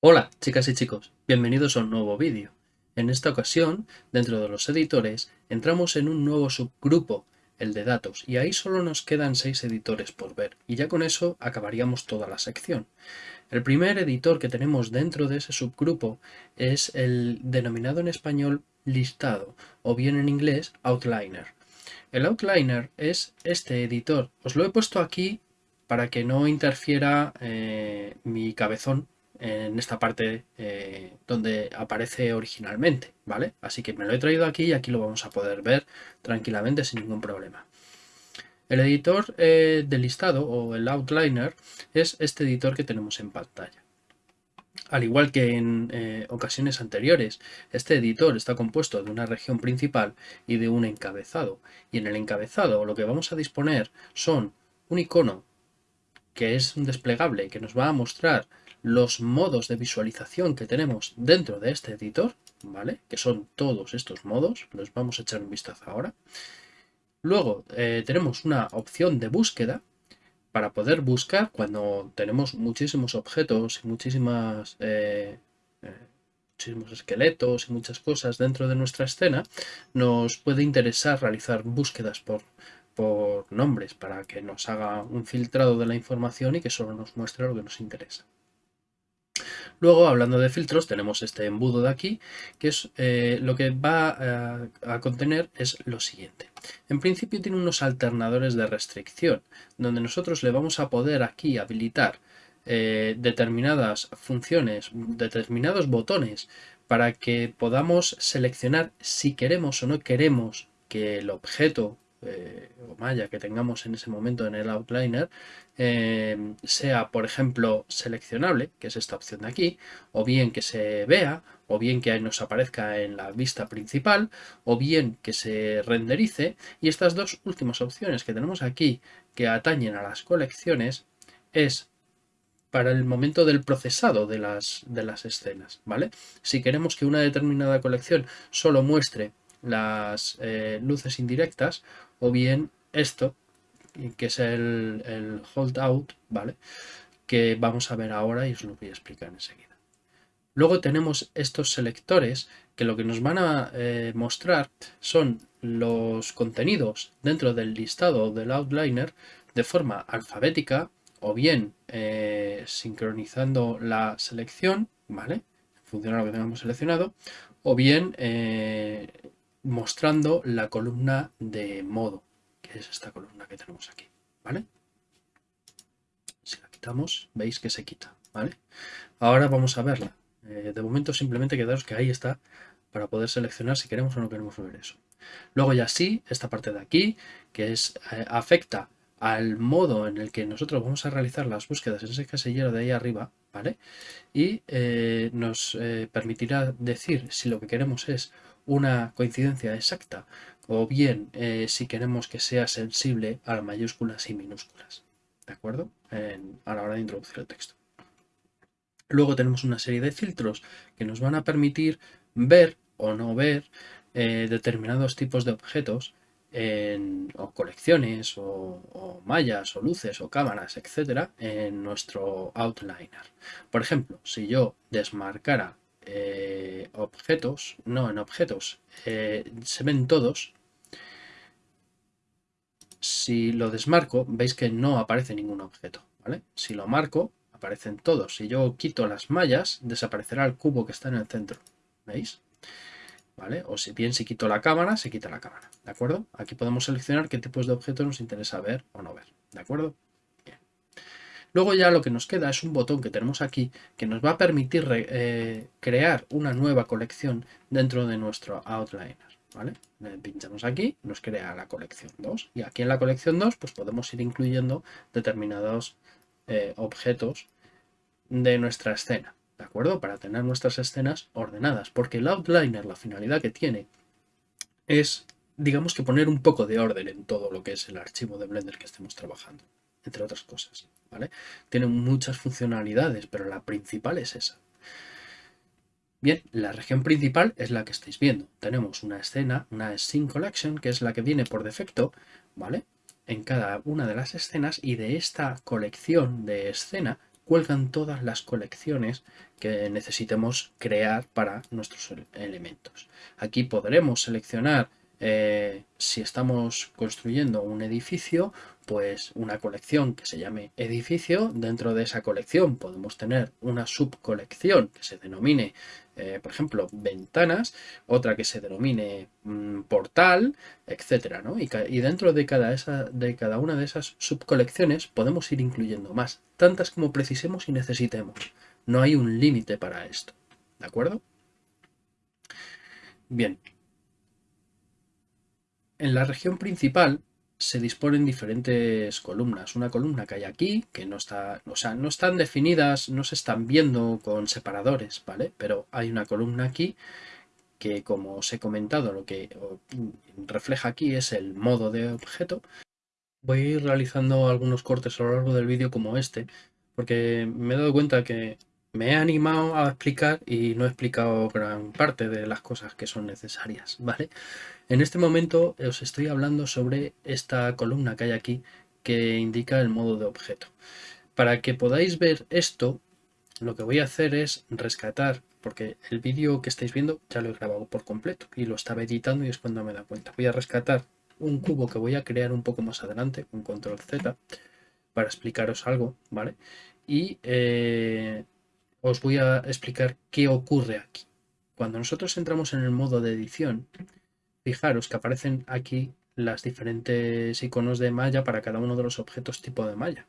Hola chicas y chicos, bienvenidos a un nuevo vídeo. En esta ocasión, dentro de los editores, entramos en un nuevo subgrupo, el de datos, y ahí solo nos quedan seis editores por ver, y ya con eso acabaríamos toda la sección. El primer editor que tenemos dentro de ese subgrupo es el denominado en español listado, o bien en inglés outliner. El outliner es este editor, os lo he puesto aquí para que no interfiera eh, mi cabezón en esta parte eh, donde aparece originalmente, ¿vale? Así que me lo he traído aquí y aquí lo vamos a poder ver tranquilamente sin ningún problema. El editor eh, de listado o el outliner es este editor que tenemos en pantalla. Al igual que en eh, ocasiones anteriores, este editor está compuesto de una región principal y de un encabezado. Y en el encabezado lo que vamos a disponer son un icono que es un desplegable que nos va a mostrar los modos de visualización que tenemos dentro de este editor, ¿vale? Que son todos estos modos, los vamos a echar un vistazo ahora. Luego eh, tenemos una opción de búsqueda para poder buscar cuando tenemos muchísimos objetos y muchísimas, eh, eh, muchísimos esqueletos y muchas cosas dentro de nuestra escena, nos puede interesar realizar búsquedas por, por nombres para que nos haga un filtrado de la información y que solo nos muestre lo que nos interesa. Luego, hablando de filtros, tenemos este embudo de aquí, que es eh, lo que va eh, a, contener es lo siguiente. En principio tiene unos alternadores de restricción, donde nosotros le vamos a poder aquí habilitar eh, determinadas funciones, determinados botones, para que podamos seleccionar si queremos o no queremos que el objeto eh, o malla que tengamos en ese momento en el outliner eh, sea, por ejemplo, seleccionable, que es esta opción de aquí, o bien que se vea, o bien que nos aparezca en la vista principal, o bien que se renderice. Y estas dos últimas opciones que tenemos aquí, que atañen a las colecciones, es para el momento del procesado de las, de las escenas, ¿vale? Si queremos que una determinada colección solo muestre las eh, luces indirectas o bien esto que es el, el hold out, ¿vale? Que vamos a ver ahora y os lo voy a explicar enseguida. Luego tenemos estos selectores que lo que nos van a eh, mostrar son los contenidos dentro del listado del outliner de forma alfabética o bien eh, sincronizando la selección, ¿vale? Funciona lo que tengamos seleccionado, o bien mostrando la columna de modo, que es esta columna que tenemos aquí, ¿vale? Si la quitamos, veis que se quita, ¿vale? Ahora vamos a verla. Eh, de momento simplemente quedaros que ahí está para poder seleccionar si queremos o no queremos ver eso. Luego ya sí, esta parte de aquí, que es eh, afecta al modo en el que nosotros vamos a realizar las búsquedas en ese casillero de ahí arriba, ¿vale? Y eh, nos permitirá decir si lo que queremos es una coincidencia exacta o bien eh, si queremos que sea sensible a mayúsculas y minúsculas. ¿De acuerdo? a la hora de introducir el texto. Luego tenemos una serie de filtros que nos van a permitir ver o no ver eh, determinados tipos de objetos en, o colecciones o, mallas o luces o cámaras, etcétera, en nuestro outliner. Por ejemplo, si yo desmarcara eh, objetos, no en objetos, eh, se ven todos. Si lo desmarco, veis que no aparece ningún objeto, ¿vale? Si lo marco, aparecen todos. Si yo quito las mallas, desaparecerá el cubo que está en el centro, ¿veis? ¿Vale? O si bien si quito la cámara, se quita la cámara, ¿de acuerdo? Aquí podemos seleccionar qué tipos de objetos nos interesa ver o no ver, ¿de acuerdo? Luego ya lo que nos queda es un botón que tenemos aquí que nos va a permitir eh, crear una nueva colección dentro de nuestro outliner. ¿vale? Le pinchamos aquí, nos crea la colección 2 y aquí en la colección 2 pues podemos ir incluyendo determinados eh, objetos de nuestra escena, ¿de acuerdo? Para tener nuestras escenas ordenadas, porque el outliner, la finalidad que tiene es, digamos que poner un poco de orden en todo lo que es el archivo de Blender que estemos trabajando entre otras cosas. ¿Vale? Tiene muchas funcionalidades, pero la principal es esa. Bien, la región principal es la que estáis viendo. Tenemos una escena, una scene collection, que es la que viene por defecto, ¿vale? En cada una de las escenas y de esta colección de escena cuelgan todas las colecciones que necesitemos crear para nuestros elementos. Aquí podremos seleccionar eh, si estamos construyendo un edificio, pues una colección que se llame edificio. Dentro de esa colección podemos tener una subcolección que se denomine, eh, por ejemplo, ventanas, otra que se denomine mm, portal, etcétera, y, dentro de cada una de esas subcolecciones podemos ir incluyendo más, tantas como precisemos y necesitemos. No hay un límite para esto. ¿De acuerdo? Bien, en la región principal se disponen diferentes columnas. Una columna que hay aquí, que no está, o sea, no están definidas, no se están viendo con separadores, ¿vale? Pero hay una columna aquí que, como os he comentado, lo que refleja aquí es el modo de objeto. Voy a ir realizando algunos cortes a lo largo del vídeo como este, porque me he dado cuenta que me he animado a explicar y no he explicado gran parte de las cosas que son necesarias, ¿vale? En este momento os estoy hablando sobre esta columna que hay aquí que indica el modo de objeto. Para que podáis ver esto, lo que voy a hacer es rescatar, porque el vídeo que estáis viendo ya lo he grabado por completo y lo estaba editando y es cuando me da cuenta. Voy a rescatar un cubo que voy a crear un poco más adelante, con control Z, para explicaros algo, ¿vale? Y eh, os voy a explicar qué ocurre aquí. Cuando nosotros entramos en el modo de edición, fijaros que aparecen aquí las diferentes iconos de malla para cada uno de los objetos tipo de malla.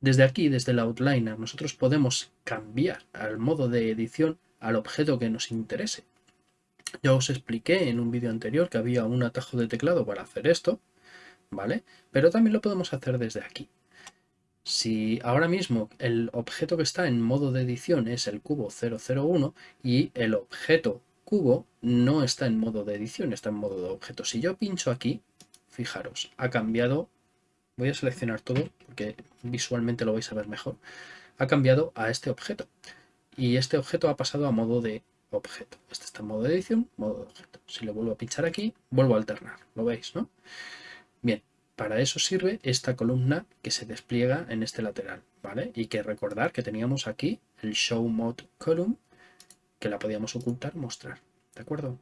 Desde aquí, desde el outliner, nosotros podemos cambiar al modo de edición al objeto que nos interese. Ya os expliqué en un vídeo anterior que había un atajo de teclado para hacer esto, ¿vale? Pero también lo podemos hacer desde aquí. Si ahora mismo el objeto que está en modo de edición es el cubo 001 y el objeto cubo no está en modo de edición, está en modo de objeto. Si yo pincho aquí, fijaros, ha cambiado, voy a seleccionar todo porque visualmente lo vais a ver mejor, ha cambiado a este objeto. Y este objeto ha pasado a modo de objeto. Este está en modo de edición, modo de objeto. Si le vuelvo a pinchar aquí, vuelvo a alternar, lo veis, ¿no? Bien, para eso sirve esta columna que se despliega en este lateral, ¿vale? Y que recordar que teníamos aquí el Show Mode Column, que la podíamos ocultar, mostrar, ¿de acuerdo?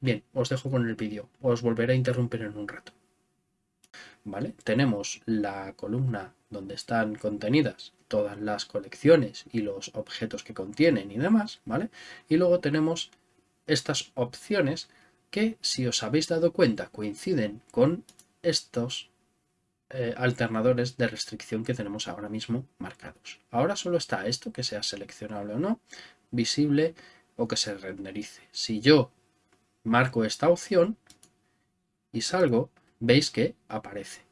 Bien, os dejo con el vídeo, os volveré a interrumpir en un rato. ¿Vale? Tenemos la columna donde están contenidas todas las colecciones y los objetos que contienen y demás, ¿vale? Y luego tenemos estas opciones que, si os habéis dado cuenta, coinciden con estos eh, alternadores de restricción que tenemos ahora mismo marcados. Ahora solo está esto, que sea seleccionable o no, visible o que se renderice. Si yo marco esta opción y salgo, veis que aparece.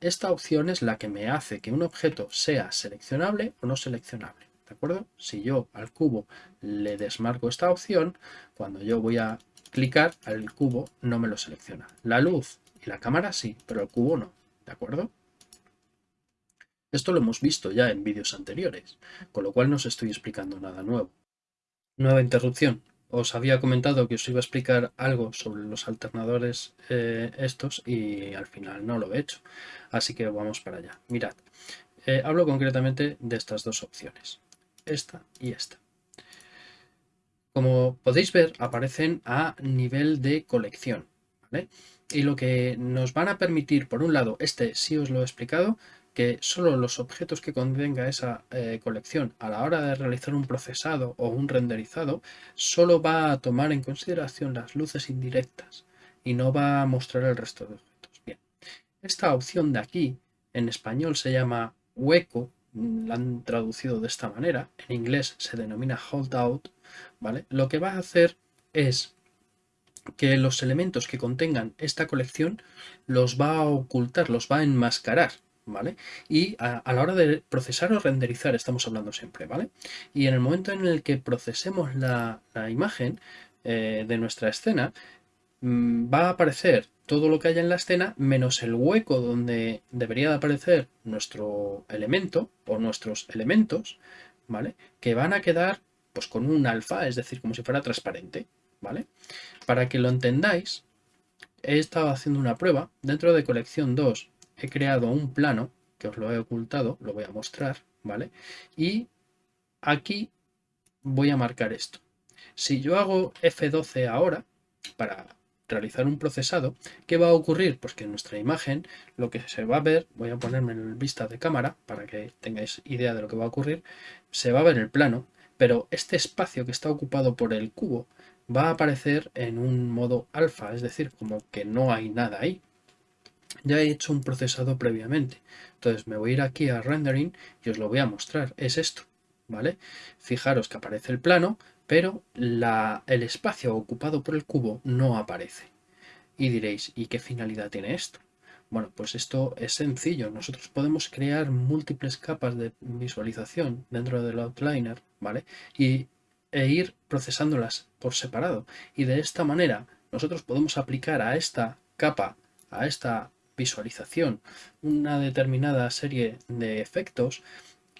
Esta opción es la que me hace que un objeto sea seleccionable o no seleccionable. ¿De acuerdo? Si yo al cubo le desmarco esta opción, cuando yo voy a clicar, al cubo no me lo selecciona. La luz y la cámara sí, pero el cubo no. ¿De acuerdo? Esto lo hemos visto ya en vídeos anteriores, con lo cual no os estoy explicando nada nuevo. Nueva interrupción. Os había comentado que os iba a explicar algo sobre los alternadores eh, estos y al final no lo he hecho. Así que vamos para allá. Mirad, eh, hablo concretamente de estas dos opciones. Esta y esta. Como podéis ver, aparecen a nivel de colección. ¿Vale? y lo que nos van a permitir, por un lado, este sí os lo he explicado, que solo los objetos que contenga esa eh, colección a la hora de realizar un procesado o un renderizado, solo va a tomar en consideración las luces indirectas y no va a mostrar el resto de objetos. Bien, esta opción de aquí en español se llama hueco, la han traducido de esta manera, en inglés se denomina holdout, ¿vale? Lo que va a hacer es que los elementos que contengan esta colección los va a ocultar, los va a enmascarar, ¿vale? Y a, la hora de procesar o renderizar estamos hablando siempre, ¿vale? Y en el momento en el que procesemos la, imagen eh, de nuestra escena, mm, va a aparecer todo lo que haya en la escena menos el hueco donde debería de aparecer nuestro elemento o nuestros elementos, ¿vale? Que van a quedar pues con un alfa, es decir, como si fuera transparente, ¿vale? Para que lo entendáis, he estado haciendo una prueba. Dentro de colección 2 he creado un plano, que os lo he ocultado, lo voy a mostrar, ¿vale? Y aquí voy a marcar esto. Si yo hago F12 ahora, para realizar un procesado, ¿qué va a ocurrir? Pues que en nuestra imagen lo que se va a ver, voy a ponerme en vista de cámara para que tengáis idea de lo que va a ocurrir, se va a ver el plano, pero este espacio que está ocupado por el cubo va a aparecer en un modo alfa, es decir, como que no hay nada ahí. Ya he hecho un procesado previamente, entonces me voy a ir aquí a rendering y os lo voy a mostrar, es esto, ¿vale? Fijaros que aparece el plano, pero el espacio ocupado por el cubo no aparece. Y diréis, ¿y qué finalidad tiene esto? Bueno, pues esto es sencillo. Nosotros podemos crear múltiples capas de visualización dentro del outliner, ¿vale? Y, e ir procesándolas por separado. Y de esta manera nosotros podemos aplicar a esta capa, a esta visualización, una determinada serie de efectos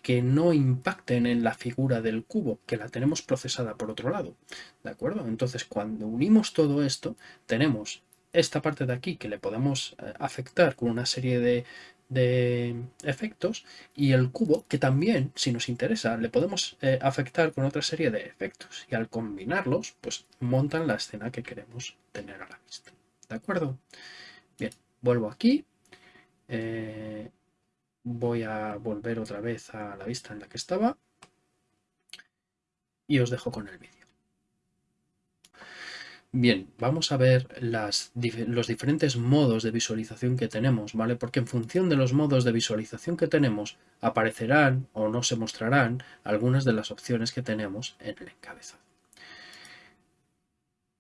que no impacten en la figura del cubo, que la tenemos procesada por otro lado. ¿De acuerdo? Entonces, cuando unimos todo esto, tenemos esta parte de aquí que le podemos eh, afectar con una serie de, efectos y el cubo que también, si nos interesa, le podemos eh, afectar con otra serie de efectos y al combinarlos, pues montan la escena que queremos tener a la vista. ¿De acuerdo? Bien, vuelvo aquí. Eh, voy a volver otra vez a la vista en la que estaba y os dejo con el vídeo. Bien, vamos a ver los diferentes modos de visualización que tenemos, ¿vale? Porque en función de los modos de visualización que tenemos, aparecerán o no se mostrarán algunas de las opciones que tenemos en el encabezado.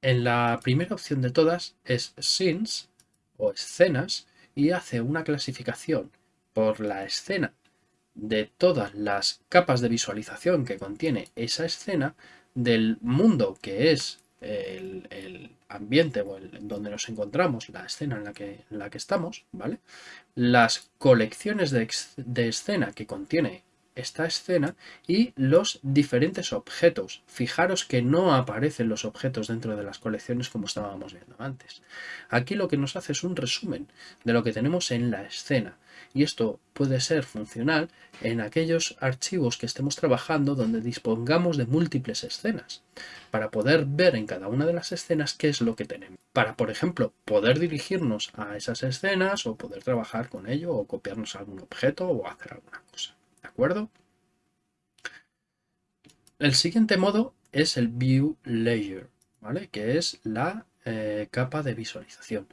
En la primera opción de todas es Scenes o escenas y hace una clasificación por la escena de todas las capas de visualización que contiene esa escena del mundo que es el, ambiente o el, donde nos encontramos, la escena en la que, en la que estamos, ¿vale? Las colecciones de, de escena que contiene esta escena y los diferentes objetos. Fijaros que no aparecen los objetos dentro de las colecciones como estábamos viendo antes. Aquí lo que nos hace es un resumen de lo que tenemos en la escena y esto puede ser funcional en aquellos archivos que estemos trabajando donde dispongamos de múltiples escenas para poder ver en cada una de las escenas qué es lo que tenemos. Para, por ejemplo, poder dirigirnos a esas escenas o poder trabajar con ello o copiarnos algún objeto o hacer alguna cosa. El siguiente modo es el View Layer, ¿vale? Que es la eh, capa de visualización.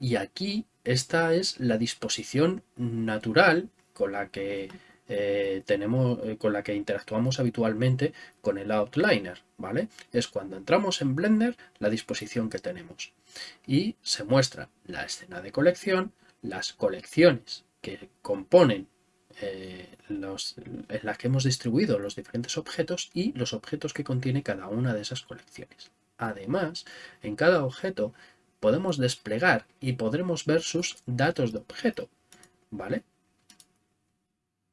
Y aquí esta es la disposición natural con la que eh, tenemos, eh, con la que interactuamos habitualmente con el outliner, ¿vale? Es cuando entramos en Blender la disposición que tenemos. Y se muestra la escena de colección, las colecciones que componen eh, los, en las que hemos distribuido los diferentes objetos y los objetos que contiene cada una de esas colecciones. Además, en cada objeto podemos desplegar y podremos ver sus datos de objeto, ¿vale?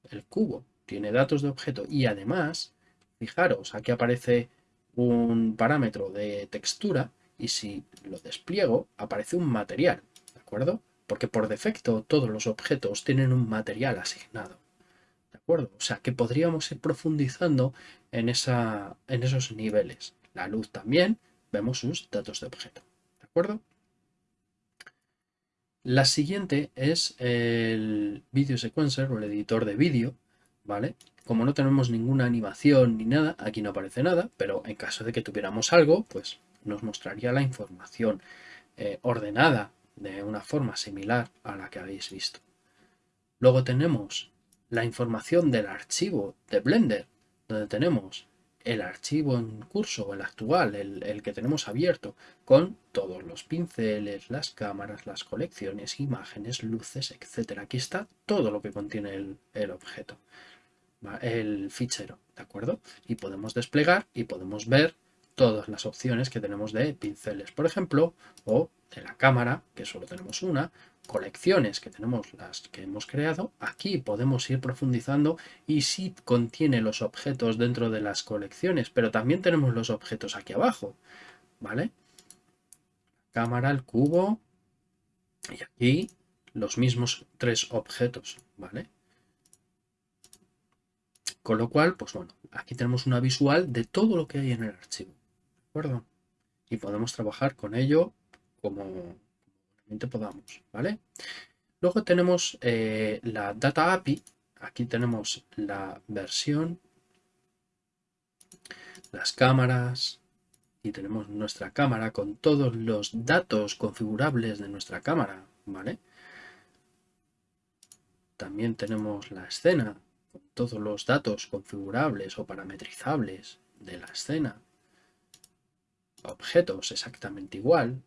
El cubo tiene datos de objeto y además, fijaros, aquí aparece un parámetro de textura y si lo despliego aparece un material, ¿de acuerdo? Porque por defecto todos los objetos tienen un material asignado, ¿de acuerdo? O sea que podríamos ir profundizando en, esa, en esos niveles. La luz también, vemos sus datos de objeto, ¿de acuerdo? La siguiente es el Video Sequencer o el editor de vídeo, ¿vale? Como no tenemos ninguna animación ni nada, aquí no aparece nada, pero en caso de que tuviéramos algo, pues nos mostraría la información eh, ordenada de una forma similar a la que habéis visto. Luego tenemos la información del archivo de Blender, donde tenemos el archivo en curso, el actual, el, que tenemos abierto, con todos los pinceles, las cámaras, las colecciones, imágenes, luces, etc. Aquí está todo lo que contiene el, objeto, el fichero, ¿de acuerdo? Y podemos desplegar y podemos ver todas las opciones que tenemos de pinceles, por ejemplo, o de la cámara, que solo tenemos una, colecciones que tenemos las que hemos creado, aquí podemos ir profundizando y sí contiene los objetos dentro de las colecciones, pero también tenemos los objetos aquí abajo, ¿vale? Cámara, el cubo y aquí los mismos tres objetos, ¿vale? Con lo cual, pues bueno, aquí tenemos una visual de todo lo que hay en el archivo, ¿de acuerdo? Y podemos trabajar con ello como, podamos, ¿vale? Luego tenemos eh, la Data API, aquí tenemos la versión, las cámaras y tenemos nuestra cámara con todos los datos configurables de nuestra cámara, ¿vale? También tenemos la escena con todos los datos configurables o parametrizables de la escena. Objetos exactamente igual,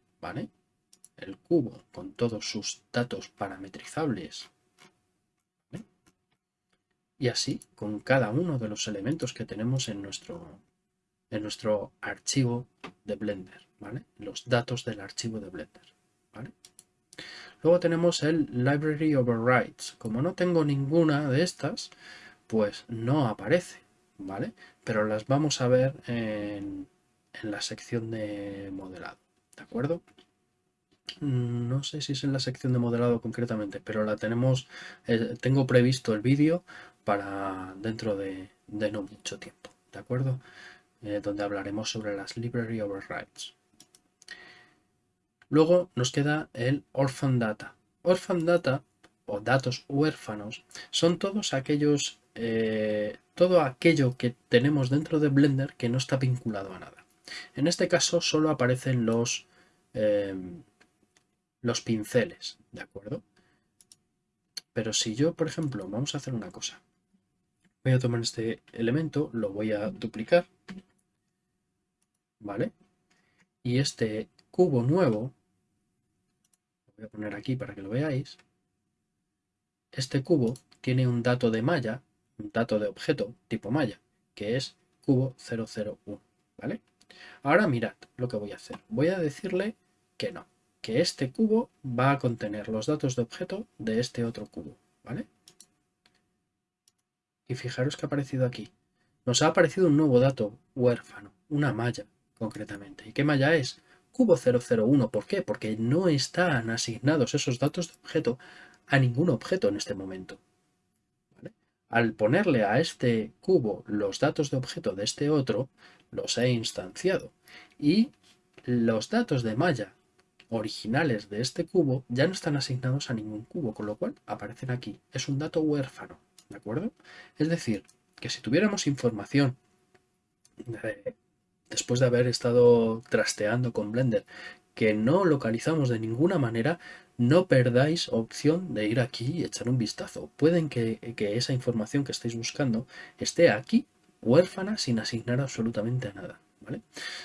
el cubo con todos sus datos parametrizables. Y así con cada uno de los elementos que tenemos en nuestro, en nuestro archivo de Blender. Los datos del archivo de Blender. Luego tenemos el Library Overrides. Como no tengo ninguna de estas, pues no aparece. ¿vale? Pero las vamos a ver en la sección de modelado. ¿De acuerdo? Mm, no sé si es en la sección de modelado concretamente, pero la tenemos, eh, tengo previsto el vídeo para dentro de, no mucho tiempo, ¿de acuerdo? Eh, donde hablaremos sobre las library overrides. Luego nos queda el orphan data. Orphan data o datos huérfanos son todos aquellos, eh, todo aquello que tenemos dentro de Blender que no está vinculado a nada. En este caso solo aparecen los los pinceles, ¿de acuerdo? Pero si yo, por ejemplo, vamos a hacer una cosa. Voy a tomar este elemento, lo voy a duplicar, ¿vale? Y este cubo nuevo, lo voy a poner aquí para que lo veáis, este cubo tiene un dato de malla, un dato de objeto tipo malla, que es cubo 001, ¿vale? Ahora mirad lo que voy a hacer. Voy a decirle que no que este cubo va a contener los datos de objeto de este otro cubo, ¿vale? Y fijaros que ha aparecido aquí. Nos ha aparecido un nuevo dato huérfano, una malla concretamente. ¿Y qué malla es? Cubo 001. ¿Por qué? Porque no están asignados esos datos de objeto a ningún objeto en este momento. Al ponerle a este cubo los datos de objeto de este otro, los he instanciado. Y los datos de malla originales de este cubo ya no están asignados a ningún cubo, con lo cual aparecen aquí. Es un dato huérfano, ¿de acuerdo? Es decir, que si tuviéramos información después de haber estado trasteando con Blender que no localizamos de ninguna manera, no perdáis opción de ir aquí y echar un vistazo. Pueden que, esa información que estéis buscando esté aquí, huérfana, sin asignar absolutamente a nada.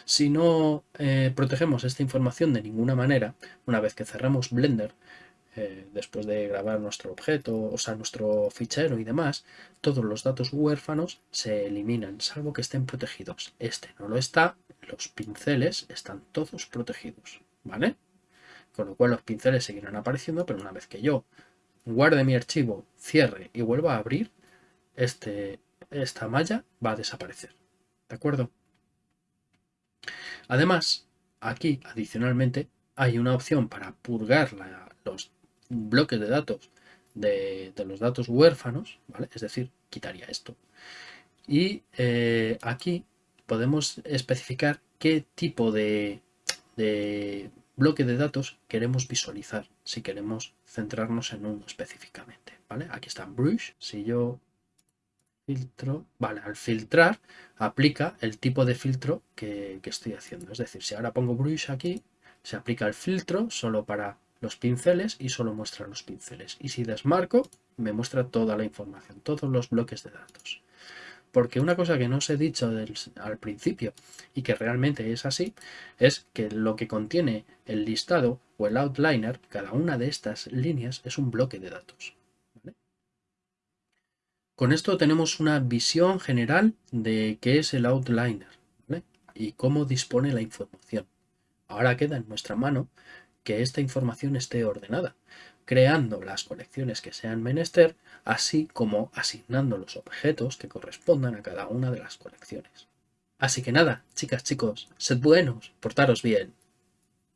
Si no eh, protegemos esta información de ninguna manera, una vez que cerramos Blender, eh, después de grabar nuestro objeto, o sea, nuestro fichero y demás, todos los datos huérfanos se eliminan, salvo que estén protegidos. Este no lo está, los pinceles están todos protegidos, ¿vale? Con lo cual los pinceles seguirán apareciendo, pero una vez que yo guarde mi archivo, cierre y vuelva a abrir, este, esta malla va a desaparecer. ¿De acuerdo? Además, aquí adicionalmente hay una opción para purgar los bloques de datos de, los datos huérfanos, ¿vale? es decir, quitaría esto. Y eh, aquí podemos especificar qué tipo de, de bloque de datos queremos visualizar, si queremos centrarnos en uno específicamente. ¿vale? Aquí está Brush. Si yo filtro, vale, al filtrar aplica el tipo de filtro que, estoy haciendo. Es decir, si ahora pongo brush aquí, se aplica el filtro solo para los pinceles y solo muestra los pinceles. Y si desmarco, me muestra toda la información, todos los bloques de datos. Porque una cosa que no os he dicho al principio y que realmente es así, es que lo que contiene el listado o el outliner, cada una de estas líneas es un bloque de datos. Con esto tenemos una visión general de qué es el outliner y cómo dispone la información. Ahora queda en nuestra mano que esta información esté ordenada, creando las colecciones que sean menester, así como asignando los objetos que correspondan a cada una de las colecciones. Así que nada, chicas, chicos, sed buenos, portaros bien.